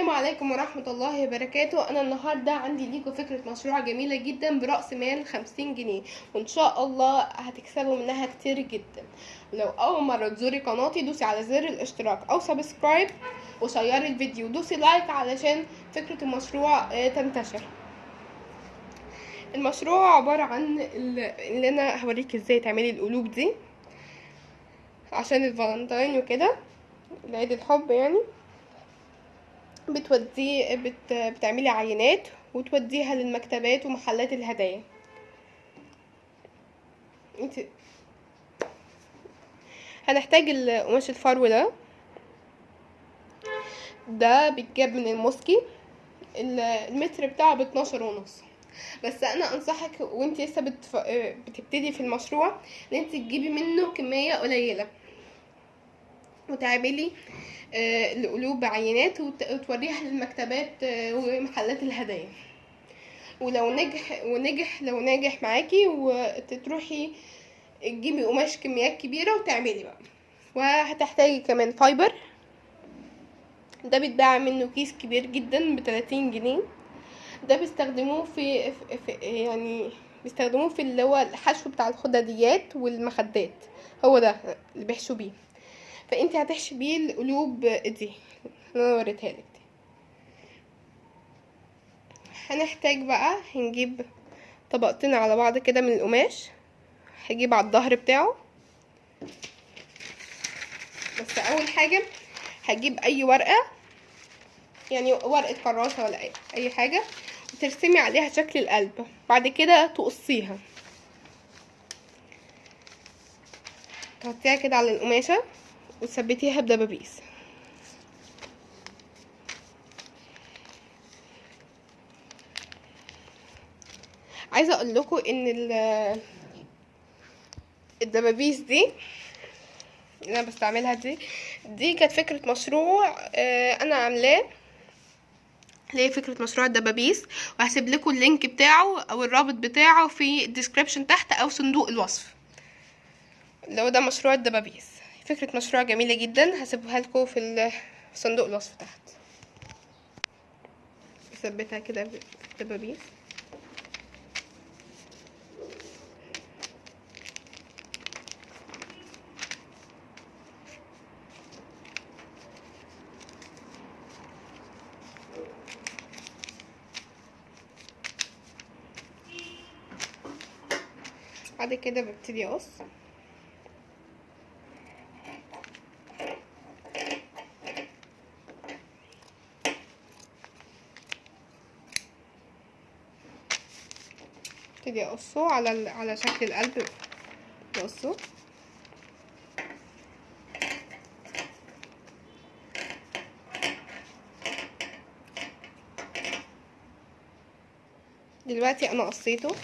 السلام عليكم ورحمة الله وبركاته. أنا النهاردة عندي ليكم فكرة مشروع جميلة جدا برأس مال خمسين جنيه. وإن شاء الله هتكسبوا منها كتير جدا. ولو أول مرة تزوري قناتي دوسي على زر الاشتراك أو subscribe. و share ي الفيديو. دوسي like علشان فكرة المشروع آه، تنتشر. المشروع عبارة عن ال- اللي أنا هوريك إزاي تعملي القلوب دي. عشان الفالنتين وكده. العيد الحب يعني. بتوديه بت... بتعملي عينات وتوديها للمكتبات ومحلات الهدايا. انت هنحتاج القماش الفرو ده. ده بيتجاب من الموسكي. ال- المتر بتاعه باتناشر ونص. بس أنا أنصحك وأنت لسه بتف... بتبتدي في المشروع إن أنت تجيبي منه كمية قليلة. وتعملي آه، القلوب بعينات وت- وتوريها للمكتبات آه، ومحلات الهدايا. ولو نجح ونجح لو ناجح معاكي وتروحي تجيبي قماش كميات كبيرة وتعملي بقى. وهتحتاجي كمان fiber ده بيتباع منه كيس كبير جدا بتلاتين جنيه. ده بيستخدموه في, في, يعني بيستخدموه في اللي هو الحشو بتاع الخداديات والمخدات. هو ده اللي بيحشوا بيه. فانت هتحشي بيه القلوب دي اللي أنا وريتها لك دي. هنحتاج بقى هنجيب طبقتين على بعض كده من القماش. هجيب على الظهر بتاعه. بس أول حاجة هجيب أي ورقة يعني ورقة كراسة ولا أي حاجة وترسمي عليها شكل القلب. بعد كده تقصيها. تحطيها كده على القماشة. وتثبتيها بدبابيس. عايزة أقول لكم إن ال- الدبابيس دي اللي أنا بستعملها دي دي كانت فكرة مشروع آه، أنا عاملاه. اللي هي فكرة مشروع الدبابيس؟ وهسيب لكم ال link بتاعه أو الرابط بتاعه في ال description تحت أو صندوق الوصف. اللي هو ده مشروع الدبابيس. فكرة مشروع جميلة جدا هسيبها لكم في صندوق الوصف تحت. بثبتها كده بالدبابيس بعد كده ببتدي أقص. ابتدي اقصه على على شكل القلب. بقصه دلوقتي أنا قصيته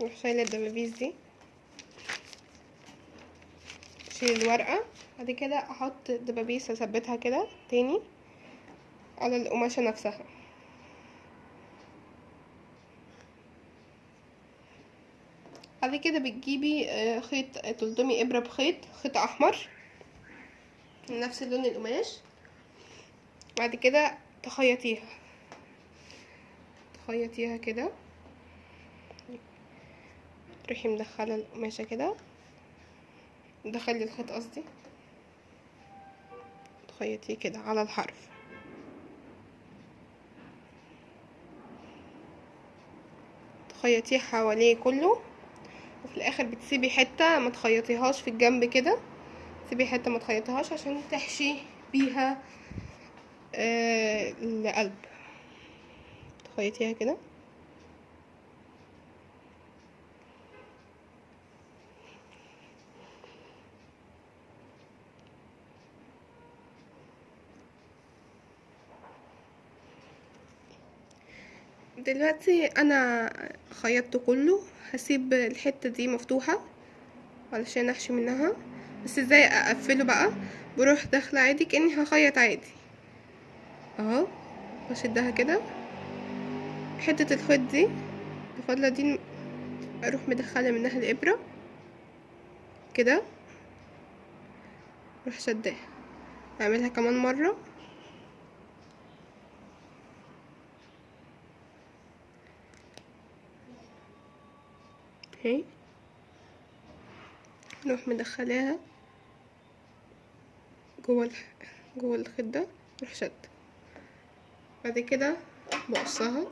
أروح شايله الدبابيس دي. اشيل الورقة. بعد كده أحط الدبابيس أثبتها كده تاني على القماشة نفسها. بعد كده بتجيبي آه، خيط تلضمي إبرة بخيط خيط أحمر من نفس لون القماش. بعد كده تخيطيها. تخيطيها كده. تروحي مدخلة القماشة كده. دخلي الخيط قصدي. تخيطيه كده على الحرف. تخيطيه حواليه كله. وفي الآخر بتسيبي حتة ما تخيطيهاش في الجنب كده. تسيبي حتة ما تخيطيهاش عشان تحشي بيها آه القلب. تخيطيها كده. دلوقتي أنا خيطته كله هسيب الحتة دي مفتوحة علشان أحشي منها. بس إزاي أقفله بقى؟ بروح داخلة عادي كأني هخيط عادي. أهو بشدها كده. حتة الخيط دي الفضلة دي أروح مدخلة منها الإبرة. كده. أروح شداها. أعملها كمان مرة. اهي نروح مدخلاها جوه. جوه الخيط ده نروح شد. بعد كده بقصها.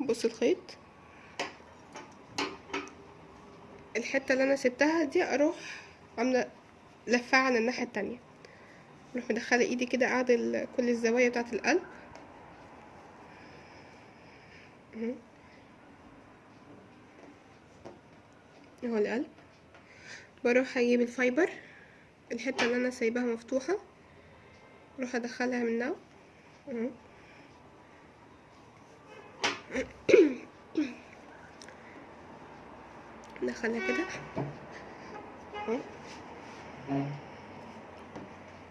بص الخيط. الحتة اللي أنا سبتها دي أروح عاملة لفها على الناحية التانية. أروح مدخلة إيدي كده اعدل كل الزوايا بتاعة القلب. اهو القلب. بروح أجيب الفايبر الحتة اللي أنا سايباها مفتوحة. أروح أدخلها منها أهو. ندخلها كده. أهو.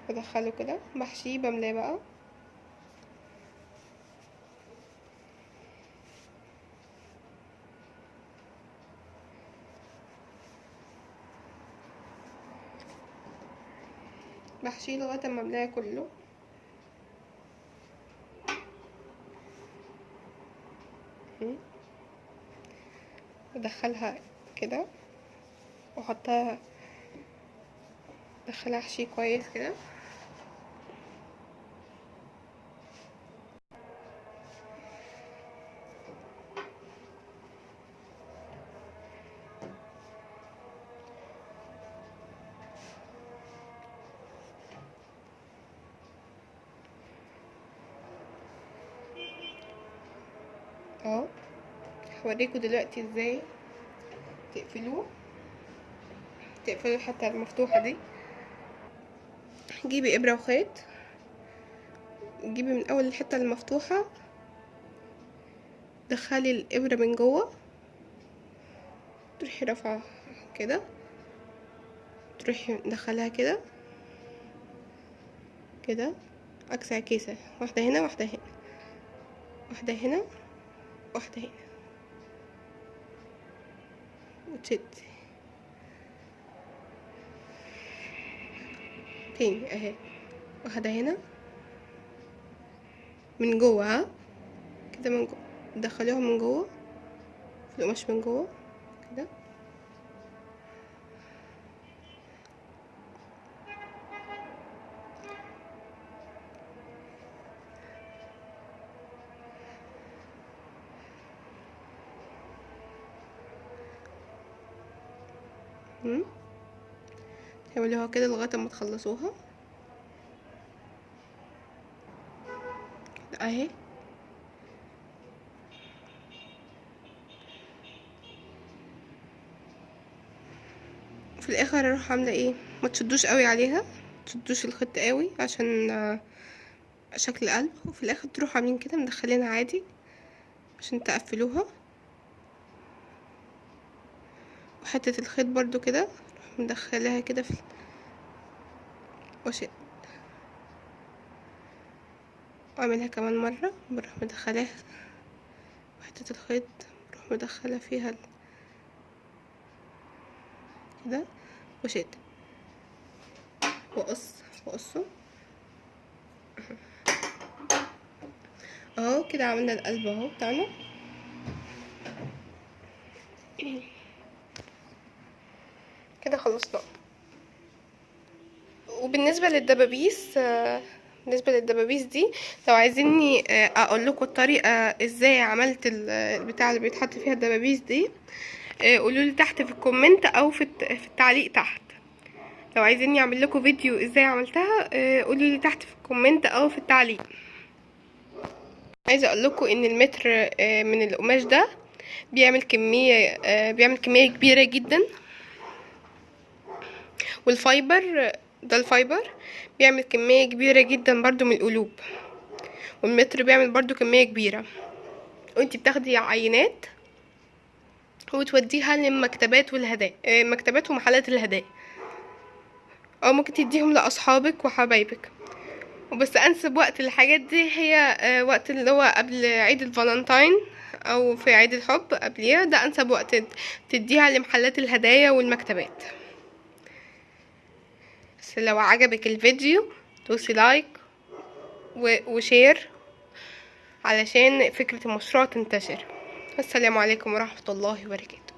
بدخله كده. بحشيه بملاه بقى. بحشيه لغاية أما املاه كله اهي. بدخلها كده وأحطها أدخلها أحشيه كويس كده اهو هوريكم دلوقتي إزاي تقفلوه. تقفلوا الحته المفتوحة دي. جيبي إبرة وخيط. جيبي من أول الحتة المفتوحة. دخلي الإبرة من جوه. تروحي رافعة كده. تروحي مدخلها كده. كده. عكس عكيسه واحدة هنا واحدة هنا. واحدة هنا. واحدة هنا وتشدي تاني أهي. واحدة هنا. من جوه. كده من جوه دخلوها من جوه. في القماش من جوه. كده. تعملوها كده لغاية ما تخلصوها. أهي. في الآخر أروح عاملة إيه؟ ما تشدوش قوي عليها تشدوش الخط قوي عشان آه، شكل قلب وفي الآخر تروحوا عاملين كده مدخلينها عادي عشان تقفلوها. وحتة الخيط برضو كده. مدخلاها كده في وشد واعملها كمان مرة بروح مدخلاها حتة الخيط بروح مدخلة فيها كده وشد واقص واقصه اهو كده عملنا القلب اهو بتاعنا. كده خلصنا وبالنسبة للدبابيس آه، بالنسبة للدبابيس دي لو عايزيني آه، أقول لكم الطريقة إزاي عملت ال- البتاع اللي بيتحط فيها الدبابيس دي. قولوا لي تحت في ال comment أو في الت- في التعليق تحت. لو عايزيني أعمل لكم فيديو إزاي عملتها قولوا لي تحت في ال comment أو في التعليق. عايزة أقول لكم إن المتر آه، من القماش ده بيعمل كمية آه، بيعمل كمية كبيرة جدا. وال fiber ده ال fiber بيعمل كمية كبيرة جدا برضو من القلوب والمتر بيعمل برضو كمية كبيرة. وانتي بتاخدي عينات وتوديها للمكتبات والهدايا آه، مكتبات ومحلات الهدايا. أو ممكن تديهم لأصحابك وحبايبك. وبس أنسب وقت الحاجات دي هي آه، وقت اللي هو قبل عيد الفالنتاين أو في عيد الحب قبليها. ده أنسب وقت تديها لمحلات الهدايا والمكتبات. بس لو عجبك الفيديو دوسي like و share علشان فكرة المشروع تنتشر. السلام عليكم ورحمة الله وبركاته.